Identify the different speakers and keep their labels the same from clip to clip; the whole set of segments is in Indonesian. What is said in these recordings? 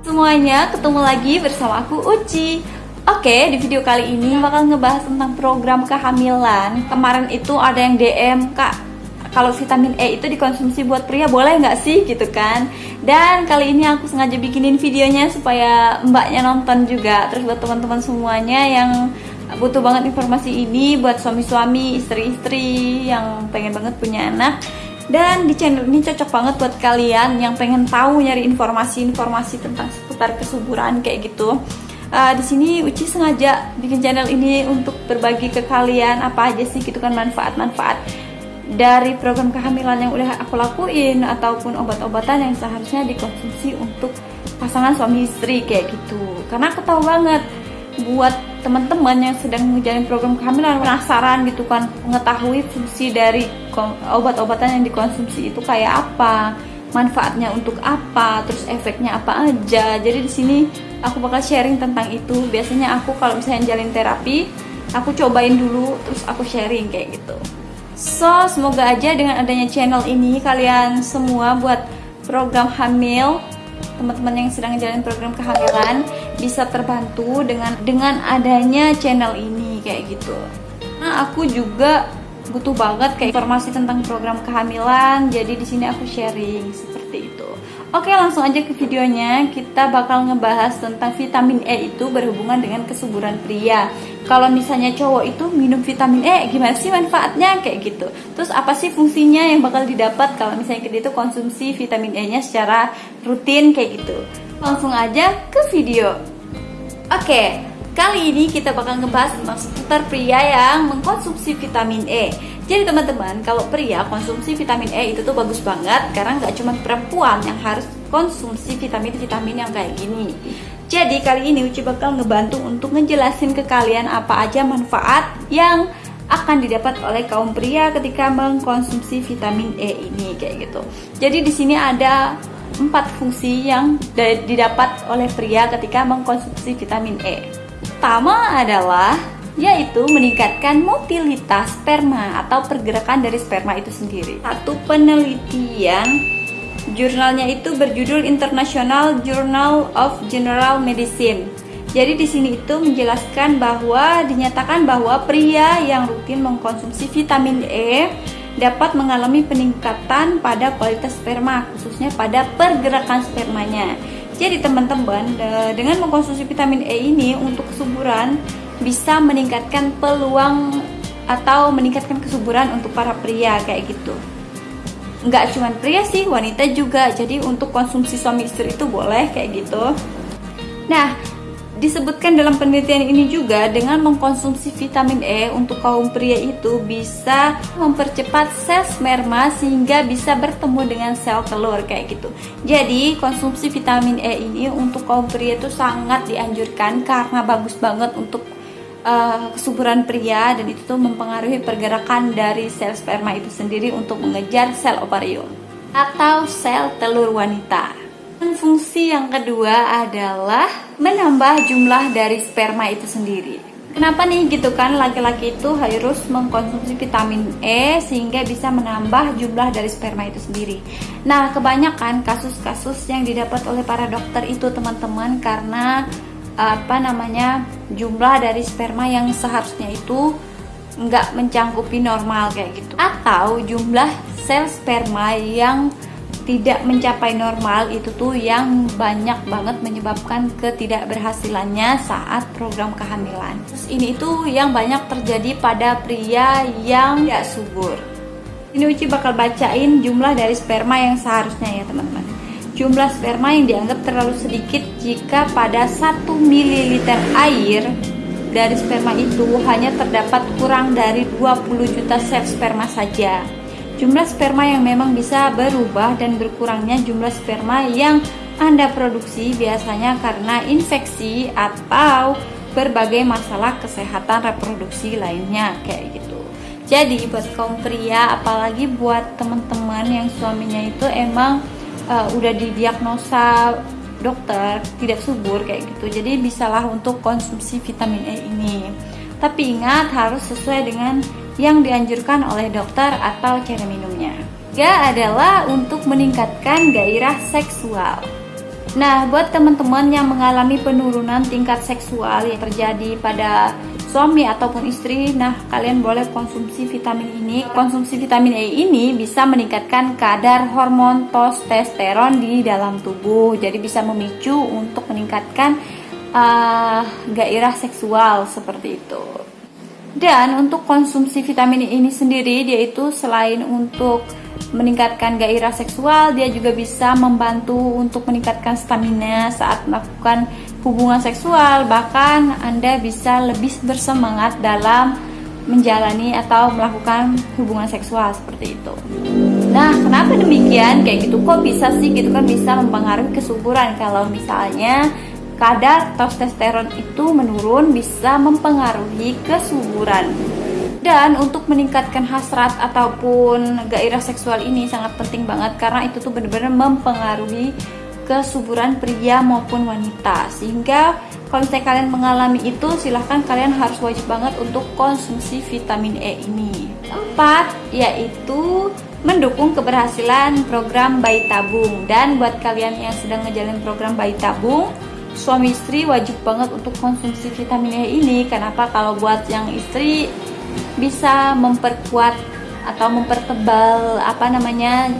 Speaker 1: Semuanya ketemu lagi bersama aku Uci. Oke, di video kali ini bakal ngebahas tentang program kehamilan. Kemarin itu ada yang DM, Kak kalau vitamin E itu dikonsumsi buat pria boleh nggak sih? Gitu kan. Dan kali ini aku sengaja bikinin videonya supaya mbaknya nonton juga. Terus buat teman-teman semuanya yang butuh banget informasi ini buat suami-suami istri-istri yang pengen banget punya anak. Dan di channel ini cocok banget buat kalian yang pengen tahu nyari informasi-informasi tentang seputar kesuburan kayak gitu. Uh, di sini Uci sengaja bikin channel ini untuk berbagi ke kalian apa aja sih gitu kan manfaat-manfaat dari program kehamilan yang udah aku lakuin ataupun obat-obatan yang seharusnya dikonsumsi untuk pasangan suami istri kayak gitu. Karena aku tahu banget buat teman-teman yang sedang menjalani program kehamilan penasaran gitu kan mengetahui fungsi dari obat-obatan yang dikonsumsi itu kayak apa manfaatnya untuk apa terus efeknya apa aja. Jadi di sini aku bakal sharing tentang itu. Biasanya aku kalau misalnya jalin terapi aku cobain dulu terus aku sharing kayak gitu So, semoga aja dengan adanya channel ini kalian semua buat program hamil teman-teman yang sedang jalan program kehamilan bisa terbantu dengan dengan adanya channel ini kayak gitu. Nah, aku juga butuh banget kayak informasi tentang program kehamilan, jadi di sini aku sharing seperti itu. Oke langsung aja ke videonya. Kita bakal ngebahas tentang vitamin E itu berhubungan dengan kesuburan pria. Kalau misalnya cowok itu minum vitamin E Gimana sih manfaatnya? Kayak gitu. Terus apa sih fungsinya yang bakal didapat Kalau misalnya kita itu konsumsi vitamin E nya secara rutin? Kayak gitu. Langsung aja ke video. Oke Kali ini kita bakal ngebahas tentang seputar pria yang mengkonsumsi vitamin E jadi teman-teman, kalau pria konsumsi vitamin E itu tuh bagus banget karena nggak cuma perempuan yang harus konsumsi vitamin-vitamin yang kayak gini. Jadi kali ini Uci bakal ngebantu untuk ngejelasin ke kalian apa aja manfaat yang akan didapat oleh kaum pria ketika mengkonsumsi vitamin E ini kayak gitu. Jadi di sini ada empat fungsi yang didapat oleh pria ketika mengkonsumsi vitamin E. Pertama adalah yaitu meningkatkan motilitas sperma atau pergerakan dari sperma itu sendiri. Satu penelitian jurnalnya itu berjudul International Journal of General Medicine. Jadi di sini itu menjelaskan bahwa dinyatakan bahwa pria yang rutin mengkonsumsi vitamin E dapat mengalami peningkatan pada kualitas sperma, khususnya pada pergerakan spermanya. Jadi teman-teman, dengan mengkonsumsi vitamin E ini untuk kesuburan bisa meningkatkan peluang atau meningkatkan kesuburan untuk para pria kayak gitu. Nggak cuma pria sih wanita juga. Jadi untuk konsumsi suami istri itu boleh kayak gitu. Nah disebutkan dalam penelitian ini juga dengan mengkonsumsi vitamin E untuk kaum pria itu bisa mempercepat sel sperma sehingga bisa bertemu dengan sel telur kayak gitu. Jadi konsumsi vitamin E ini untuk kaum pria itu sangat dianjurkan karena bagus banget untuk uh, kesuburan pria dan itu tuh mempengaruhi pergerakan dari sel sperma itu sendiri untuk mengejar sel ovarium atau sel telur wanita. Fungsi yang kedua adalah menambah jumlah dari sperma itu sendiri. Kenapa nih gitu kan laki-laki itu harus mengkonsumsi vitamin E sehingga bisa menambah jumlah dari sperma itu sendiri. Nah, kebanyakan kasus-kasus yang didapat oleh para dokter itu teman-teman karena apa namanya jumlah dari sperma yang seharusnya itu nggak mencangkupi normal kayak gitu atau jumlah sel sperma yang tidak mencapai normal itu tuh yang banyak banget menyebabkan ketidakberhasilannya saat program kehamilan. Terus ini itu yang banyak terjadi pada pria yang tidak subur. Ini Uci bakal bacain jumlah dari sperma yang seharusnya ya teman-teman. Jumlah sperma yang dianggap terlalu sedikit jika pada 1 ml air dari sperma itu hanya terdapat kurang dari 20 juta sel sperma saja. Jumlah sperma yang memang bisa berubah dan berkurangnya jumlah sperma yang Anda produksi biasanya karena infeksi atau berbagai masalah kesehatan reproduksi lainnya kayak gitu. Jadi buat kaum pria, apalagi buat teman-teman yang suaminya itu emang uh, udah didiagnosa dokter tidak subur kayak gitu. Jadi bisalah untuk konsumsi vitamin E ini. Tapi ingat harus sesuai dengan yang dianjurkan oleh dokter atau cara minumnya. Ketiga adalah untuk meningkatkan gairah seksual. Nah, buat teman-teman yang mengalami penurunan tingkat seksual yang terjadi pada suami ataupun istri, nah kalian boleh konsumsi vitamin ini. Konsumsi vitamin E ini bisa meningkatkan kadar hormon testosteron di dalam tubuh, jadi bisa memicu untuk meningkatkan uh, gairah seksual seperti itu. Dan untuk konsumsi vitamin E ini sendiri, dia itu selain untuk meningkatkan gairah seksual, dia juga bisa membantu untuk meningkatkan stamina saat melakukan hubungan seksual. Bahkan Anda bisa lebih bersemangat dalam menjalani atau melakukan hubungan seksual seperti itu. Nah, kenapa demikian? Kayak gitu kok bisa sih gitu kan bisa mempengaruhi kesuburan kalau misalnya kadar testosteron itu menurun bisa mempengaruhi kesuburan. Dan untuk meningkatkan hasrat ataupun gairah seksual ini sangat penting banget karena itu tuh benar-benar mempengaruhi kesuburan pria maupun wanita. Sehingga kalau misalnya kalian mengalami itu silahkan kalian harus wajib banget untuk konsumsi vitamin E ini. Empat yaitu mendukung keberhasilan program bayi tabung dan buat kalian yang sedang ngejalin program bayi tabung suami istri wajib banget untuk konsumsi vitamin E ini kenapa kalau buat yang istri bisa memperkuat atau mempertebal apa namanya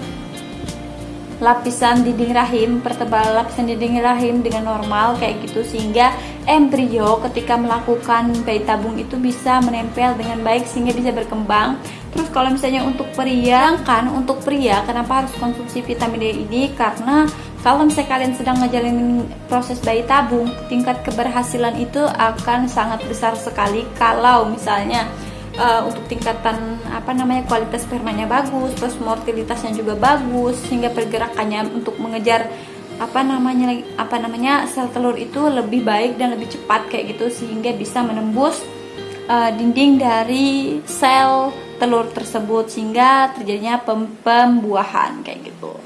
Speaker 1: lapisan dinding rahim, pertebal lapisan dinding rahim dengan normal kayak gitu sehingga embrio ketika melakukan bayi tabung itu bisa menempel dengan baik sehingga bisa berkembang. Terus kalau misalnya untuk pria, kan untuk pria kenapa harus konsumsi vitamin D ini? Karena kalau misalnya kalian sedang ngejalanin proses bayi tabung, tingkat keberhasilan itu akan sangat besar sekali kalau misalnya uh, untuk tingkatan apa namanya kualitas spermanya bagus, terus mortalitasnya juga bagus sehingga pergerakannya untuk mengejar apa namanya apa namanya sel telur itu lebih baik dan lebih cepat kayak gitu sehingga bisa menembus uh, dinding dari sel telur tersebut sehingga terjadinya pem pembuahan kayak gitu.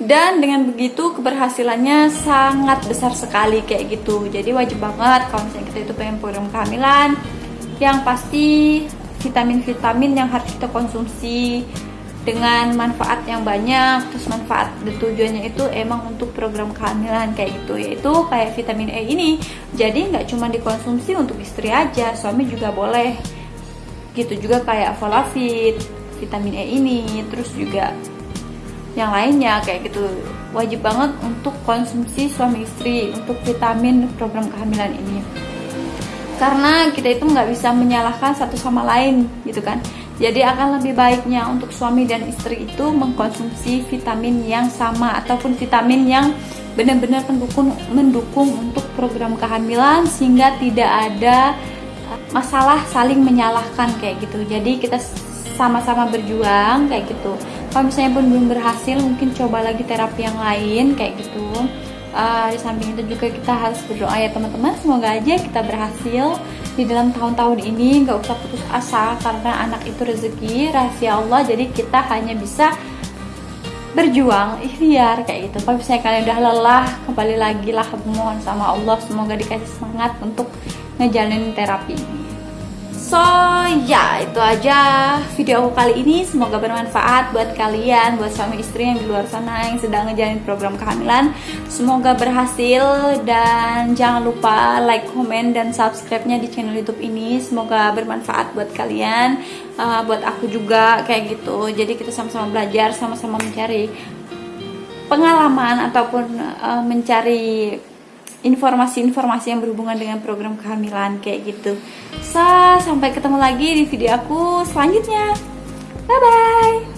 Speaker 1: Dan dengan begitu keberhasilannya sangat besar sekali kayak gitu. Jadi wajib banget kalau misalnya kita itu pengen program kehamilan yang pasti vitamin-vitamin yang harus kita konsumsi dengan manfaat yang banyak. Terus manfaat dan tujuannya itu emang untuk program kehamilan kayak gitu. Yaitu kayak vitamin E ini. Jadi nggak cuma dikonsumsi untuk istri aja suami juga boleh. Gitu juga kayak folafit vitamin E ini. Terus juga yang lainnya kayak gitu. Wajib banget untuk konsumsi suami istri untuk vitamin program kehamilan ini. Karena kita itu nggak bisa menyalahkan satu sama lain gitu kan? Jadi akan lebih baiknya untuk suami dan istri itu mengkonsumsi vitamin yang sama ataupun vitamin yang benar-benar mendukung mendukung untuk program kehamilan sehingga tidak ada masalah saling menyalahkan kayak gitu. Jadi kita sama-sama berjuang kayak gitu kalau misalnya pun belum berhasil mungkin coba lagi terapi yang lain kayak gitu. Uh, di samping itu juga kita harus berdoa ya teman-teman. Semoga aja kita berhasil di dalam tahun-tahun ini. Nggak usah putus asa karena anak itu rezeki rahasia Allah. Jadi kita hanya bisa berjuang ikhtiar kayak gitu. Kalau misalnya kalian udah lelah kembali lagi lah mohon sama Allah. Semoga dikasih semangat untuk ngejalanin terapi ini So ya itu aja video aku kali ini. Semoga bermanfaat buat kalian Buat suami istri yang di luar sana Yang sedang ngejalanin program kehamilan. Semoga berhasil Dan jangan lupa like, komen, dan subscribe-nya di channel youtube ini. Semoga bermanfaat buat kalian uh, Buat aku juga kayak gitu. Jadi kita sama-sama belajar Sama-sama mencari pengalaman Ataupun uh, mencari informasi-informasi yang berhubungan dengan program kehamilan kayak gitu. So, sampai ketemu lagi di video aku selanjutnya. Bye bye.